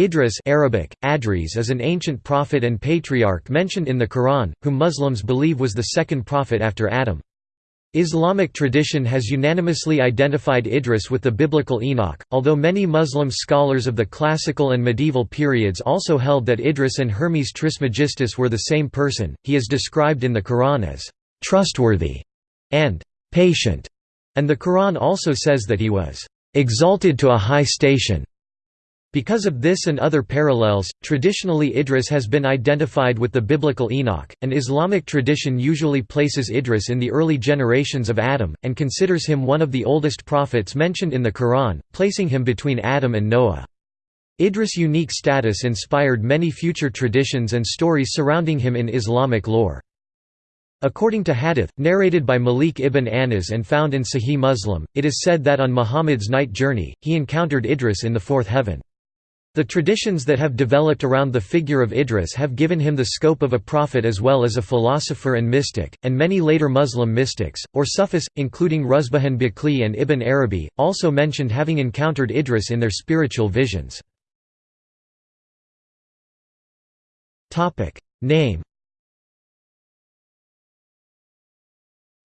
Idris Arabic, Adris is an ancient prophet and patriarch mentioned in the Quran, whom Muslims believe was the second prophet after Adam. Islamic tradition has unanimously identified Idris with the biblical Enoch, although many Muslim scholars of the classical and medieval periods also held that Idris and Hermes Trismegistus were the same person. He is described in the Quran as trustworthy and patient, and the Quran also says that he was exalted to a high station. Because of this and other parallels, traditionally Idris has been identified with the biblical Enoch, and Islamic tradition usually places Idris in the early generations of Adam, and considers him one of the oldest prophets mentioned in the Quran, placing him between Adam and Noah. Idris' unique status inspired many future traditions and stories surrounding him in Islamic lore. According to hadith, narrated by Malik ibn Anas and found in Sahih Muslim, it is said that on Muhammad's night journey, he encountered Idris in the fourth heaven. The traditions that have developed around the figure of Idris have given him the scope of a prophet as well as a philosopher and mystic, and many later Muslim mystics, or Sufis, including Ruzbihan Baqli and Ibn Arabi, also mentioned having encountered Idris in their spiritual visions. Name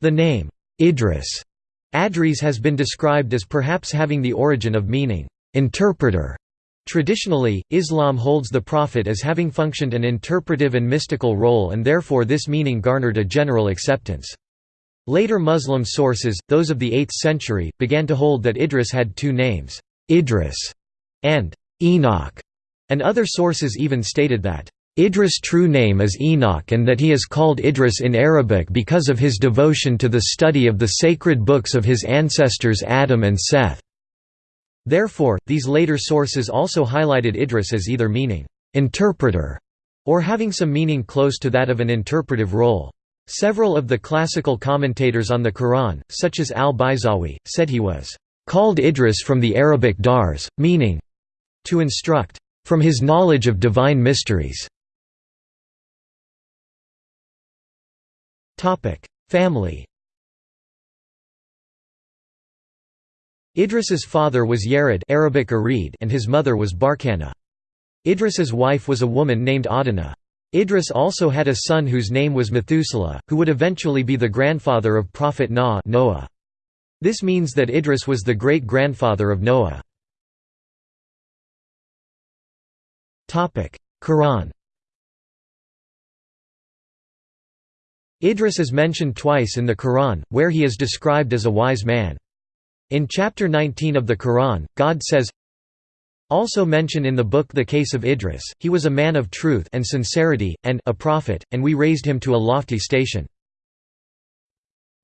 The name, Idris, Adris has been described as perhaps having the origin of meaning, interpreter, Traditionally, Islam holds the Prophet as having functioned an interpretive and mystical role and therefore this meaning garnered a general acceptance. Later Muslim sources, those of the 8th century, began to hold that Idris had two names, Idris and Enoch, and other sources even stated that Idris' true name is Enoch and that he is called Idris in Arabic because of his devotion to the study of the sacred books of his ancestors Adam and Seth. Therefore, these later sources also highlighted Idris as either meaning, "...interpreter", or having some meaning close to that of an interpretive role. Several of the classical commentators on the Quran, such as al-Bayzawi, said he was, "...called Idris from the Arabic dars, meaning, to instruct, from his knowledge of divine mysteries." Family Idris's father was Yared Arabic Arid and his mother was Barkana. Idris's wife was a woman named Adana. Idris also had a son whose name was Methuselah, who would eventually be the grandfather of Prophet Noah. This means that Idris was the great-grandfather of Noah. Quran Idris is mentioned twice in the Quran, where he is described as a wise man. In chapter 19 of the Quran, God says, also mention in the book the case of Idris, he was a man of truth and sincerity, and a prophet, and we raised him to a lofty station.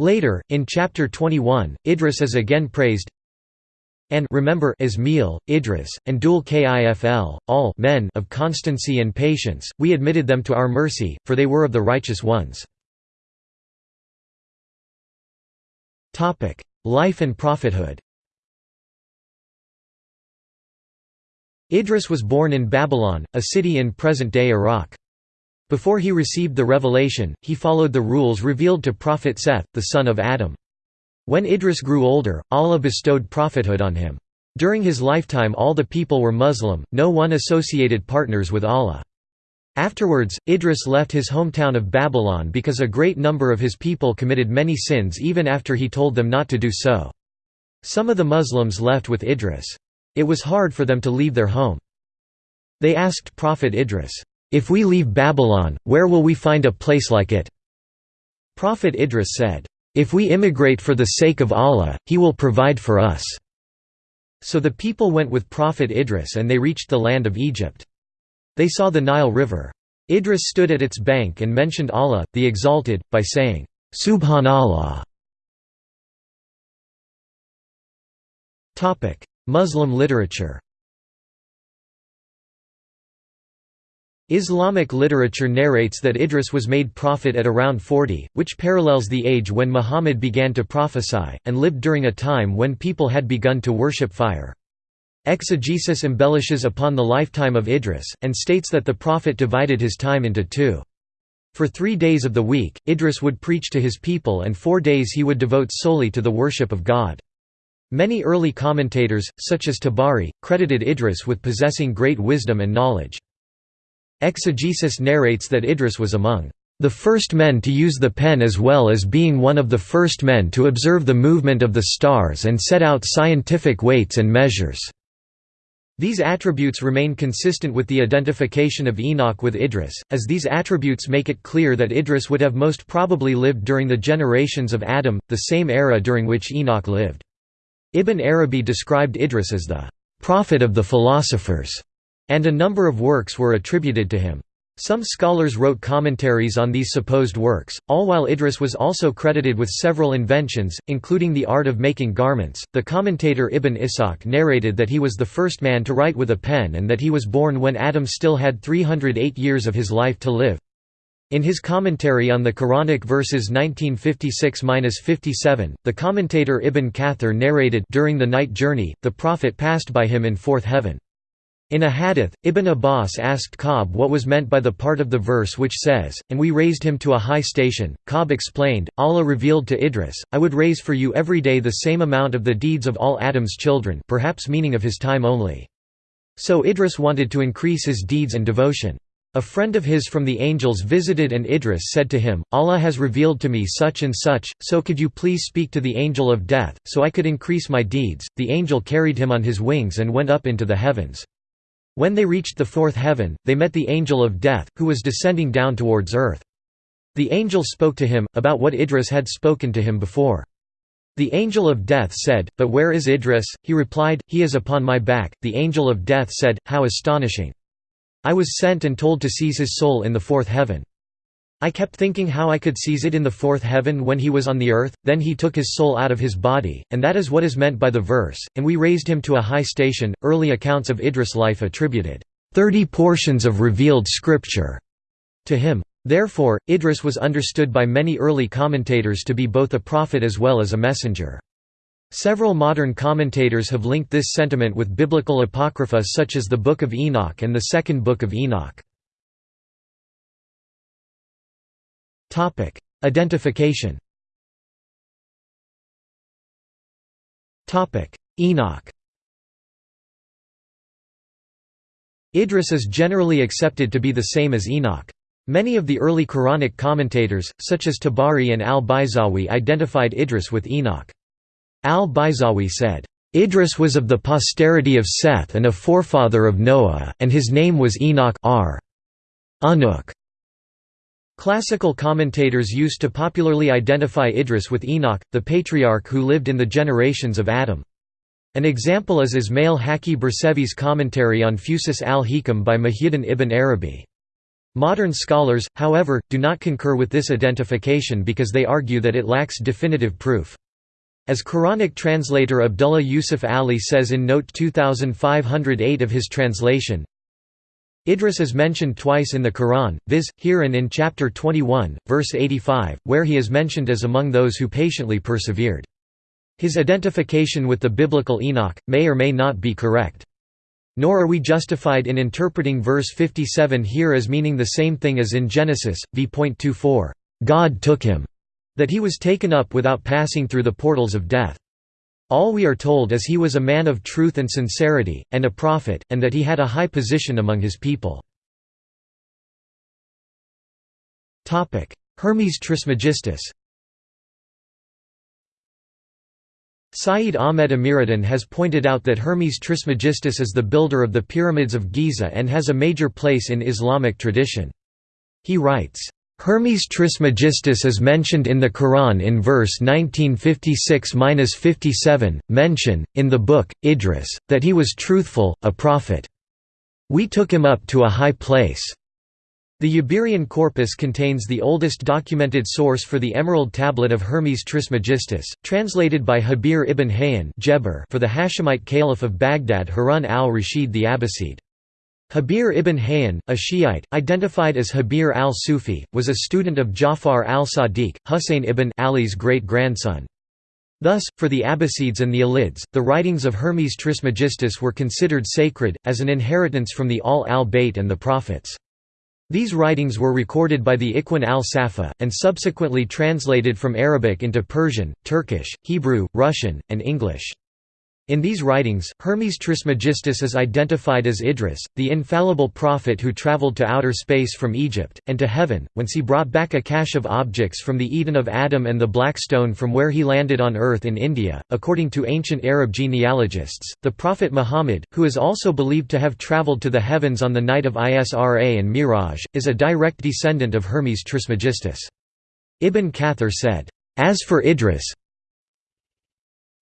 Later, in chapter 21, Idris is again praised, and remember Ismail, Idris, and Dul Kifl, all men of constancy and patience, we admitted them to our mercy, for they were of the righteous ones. Life and prophethood Idris was born in Babylon, a city in present-day Iraq. Before he received the revelation, he followed the rules revealed to Prophet Seth, the son of Adam. When Idris grew older, Allah bestowed prophethood on him. During his lifetime all the people were Muslim, no one associated partners with Allah. Afterwards, Idris left his hometown of Babylon because a great number of his people committed many sins even after he told them not to do so. Some of the Muslims left with Idris. It was hard for them to leave their home. They asked Prophet Idris, "'If we leave Babylon, where will we find a place like it?' Prophet Idris said, "'If we immigrate for the sake of Allah, He will provide for us.' So the people went with Prophet Idris and they reached the land of Egypt. They saw the Nile River. Idris stood at its bank and mentioned Allah, the Exalted, by saying, Subhanallah. Muslim literature Islamic literature narrates that Idris was made prophet at around 40, which parallels the age when Muhammad began to prophesy, and lived during a time when people had begun to worship fire. Exegesis embellishes upon the lifetime of Idris, and states that the prophet divided his time into two. For three days of the week, Idris would preach to his people and four days he would devote solely to the worship of God. Many early commentators, such as Tabari, credited Idris with possessing great wisdom and knowledge. Exegesis narrates that Idris was among the first men to use the pen as well as being one of the first men to observe the movement of the stars and set out scientific weights and measures." These attributes remain consistent with the identification of Enoch with Idris, as these attributes make it clear that Idris would have most probably lived during the generations of Adam, the same era during which Enoch lived. Ibn Arabi described Idris as the «prophet of the philosophers», and a number of works were attributed to him. Some scholars wrote commentaries on these supposed works, all while Idris was also credited with several inventions, including the art of making garments. The commentator Ibn Ishaq narrated that he was the first man to write with a pen and that he was born when Adam still had 308 years of his life to live. In his commentary on the Quranic verses 1956–57, the commentator Ibn Kathir narrated during the night journey, the Prophet passed by him in fourth heaven. In a hadith, Ibn Abbas asked Ka'b what was meant by the part of the verse which says, And we raised him to a high station. Ka'b explained, Allah revealed to Idris, I would raise for you every day the same amount of the deeds of all Adam's children perhaps meaning of his time only. So Idris wanted to increase his deeds and devotion. A friend of his from the angels visited and Idris said to him, Allah has revealed to me such and such, so could you please speak to the angel of death, so I could increase my deeds. The angel carried him on his wings and went up into the heavens. When they reached the fourth heaven, they met the angel of death, who was descending down towards earth. The angel spoke to him, about what Idris had spoken to him before. The angel of death said, But where is Idris? He replied, He is upon my back. The angel of death said, How astonishing! I was sent and told to seize his soul in the fourth heaven. I kept thinking how I could seize it in the fourth heaven when he was on the earth, then he took his soul out of his body, and that is what is meant by the verse, and we raised him to a high station. Early accounts of Idris' life attributed 30 portions of revealed scripture to him. Therefore, Idris was understood by many early commentators to be both a prophet as well as a messenger. Several modern commentators have linked this sentiment with biblical apocrypha such as the Book of Enoch and the Second Book of Enoch. Identification. Topic: Enoch. Idris is generally accepted to be the same as Enoch. Many of the early Quranic commentators, such as Tabari and al-Bayzawi identified Idris with Enoch. Al-Bayzawi said, "...Idris was of the posterity of Seth and a forefather of Noah, and his name was Enoch r. Classical commentators used to popularly identify Idris with Enoch, the patriarch who lived in the generations of Adam. An example is Ismail Haqi Bersevi's commentary on Fusus al-Hikam by Muhyiddin ibn Arabi. Modern scholars, however, do not concur with this identification because they argue that it lacks definitive proof. As Quranic translator Abdullah Yusuf Ali says in note 2508 of his translation, Idris is mentioned twice in the Quran, viz., here and in chapter 21, verse 85, where he is mentioned as among those who patiently persevered. His identification with the biblical Enoch, may or may not be correct. Nor are we justified in interpreting verse 57 here as meaning the same thing as in Genesis, v.24, God took him, that he was taken up without passing through the portals of death. All we are told is he was a man of truth and sincerity, and a prophet, and that he had a high position among his people. Hermes Trismegistus Sayyid Ahmed Amiruddin has pointed out that Hermes Trismegistus is the builder of the pyramids of Giza and has a major place in Islamic tradition. He writes, Hermes Trismegistus is mentioned in the Quran in verse 1956–57, mention, in the book, Idris, that he was truthful, a prophet. We took him up to a high place. The Eberian corpus contains the oldest documented source for the Emerald Tablet of Hermes Trismegistus, translated by Habir ibn Hayyan for the Hashemite Caliph of Baghdad Harun al-Rashid the Abbasid. Habir ibn Hayyan, a Shiite, identified as Habir al-Sufi, was a student of Ja'far al-Sadiq, Husayn ibn Ali's great-grandson. Thus, for the Abbasids and the Alids, the writings of Hermes Trismegistus were considered sacred, as an inheritance from the Ahl al-Bayt and the Prophets. These writings were recorded by the Ikhwan al-Safa, and subsequently translated from Arabic into Persian, Turkish, Hebrew, Russian, and English. In these writings, Hermes Trismegistus is identified as Idris, the infallible prophet who traveled to outer space from Egypt, and to heaven, whence he brought back a cache of objects from the Eden of Adam and the Black Stone from where he landed on earth in India. According to ancient Arab genealogists, the Prophet Muhammad, who is also believed to have traveled to the heavens on the night of Isra and Miraj, is a direct descendant of Hermes Trismegistus. Ibn Kathir said, As for Idris,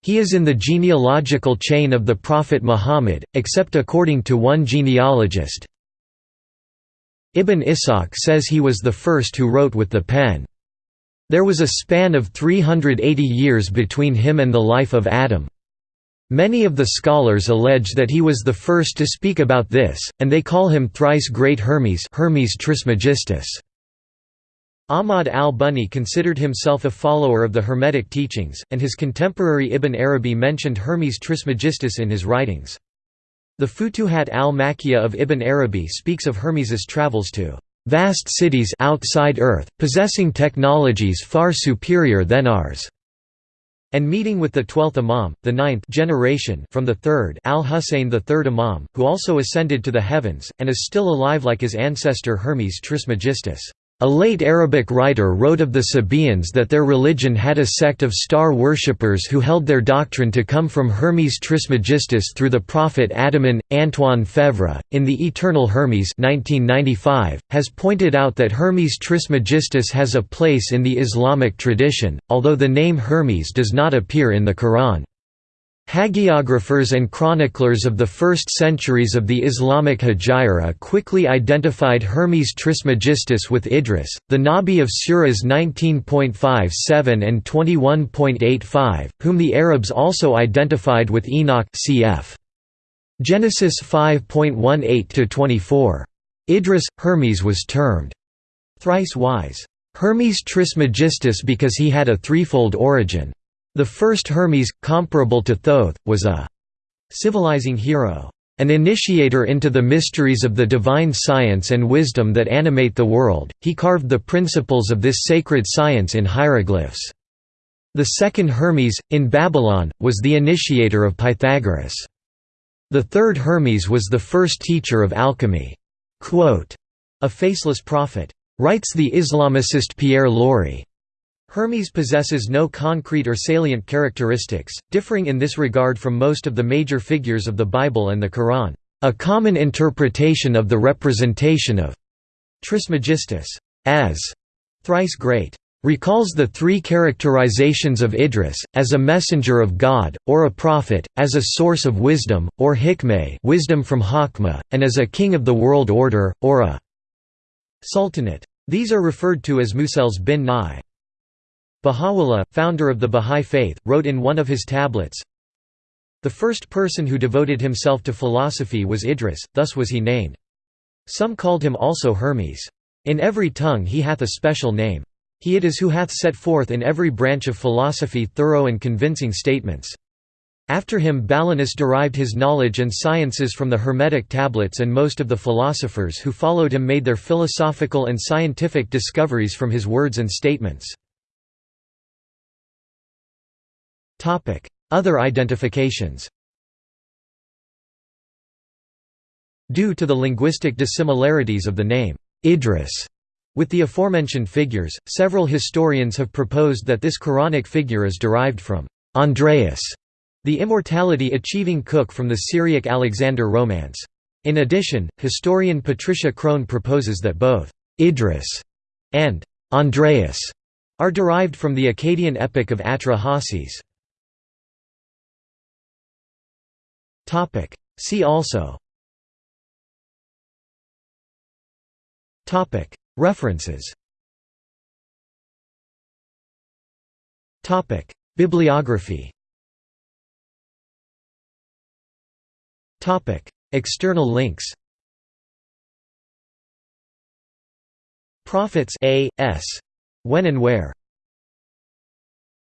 he is in the genealogical chain of the Prophet Muhammad, except according to one genealogist. Ibn Ishaq says he was the first who wrote with the pen. There was a span of 380 years between him and the life of Adam. Many of the scholars allege that he was the first to speak about this, and they call him thrice great Hermes Hermes Trismegistus. Ahmad al-Bunni considered himself a follower of the Hermetic teachings, and his contemporary Ibn Arabi mentioned Hermes Trismegistus in his writings. The Futuhat al-Makkiyah of Ibn Arabi speaks of Hermes's travels to vast cities outside Earth, possessing technologies far superior than ours, and meeting with the twelfth Imam, the ninth generation from the third al-Husayn the third Imam, who also ascended to the heavens, and is still alive like his ancestor Hermes Trismegistus. A late Arabic writer wrote of the Sabaeans that their religion had a sect of star worshippers who held their doctrine to come from Hermes Trismegistus through the prophet Adaman. Antoine Faivre, in The Eternal Hermes 1995, has pointed out that Hermes Trismegistus has a place in the Islamic tradition, although the name Hermes does not appear in the Quran. Hagiographers and chroniclers of the first centuries of the Islamic Hijra quickly identified Hermes Trismegistus with Idris, the Nabi of Surahs 19.57 and 21.85, whom the Arabs also identified with Enoch cf. Genesis 5.18–24. Idris, Hermes was termed thrice wise Hermes Trismegistus because he had a threefold origin. The first Hermes, comparable to Thoth, was a civilizing hero, an initiator into the mysteries of the divine science and wisdom that animate the world. He carved the principles of this sacred science in hieroglyphs. The second Hermes, in Babylon, was the initiator of Pythagoras. The third Hermes was the first teacher of alchemy. Quote, a faceless prophet. Writes the Islamicist Pierre Lory. Hermes possesses no concrete or salient characteristics, differing in this regard from most of the major figures of the Bible and the Quran. A common interpretation of the representation of Trismegistus as thrice great recalls the three characterizations of Idris, as a messenger of God, or a prophet, as a source of wisdom, or hikmeh wisdom from Hakma, and as a king of the world order, or a sultanate. These are referred to as Musels bin Nai. Baha'u'llah, founder of the Bahá'í Faith, wrote in one of his tablets, The first person who devoted himself to philosophy was Idris, thus was he named. Some called him also Hermes. In every tongue he hath a special name. He it is who hath set forth in every branch of philosophy thorough and convincing statements. After him Balinus derived his knowledge and sciences from the Hermetic tablets and most of the philosophers who followed him made their philosophical and scientific discoveries from his words and statements. Other identifications Due to the linguistic dissimilarities of the name, Idris, with the aforementioned figures, several historians have proposed that this Quranic figure is derived from Andreas, the immortality-achieving cook from the Syriac Alexander romance. In addition, historian Patricia Crone proposes that both Idris and Andreas are derived from the Akkadian epic of Atra-Hasis. Topic. See also. Topic. References. Topic. Bibliography. Topic. External links. Profits A. S. When and Where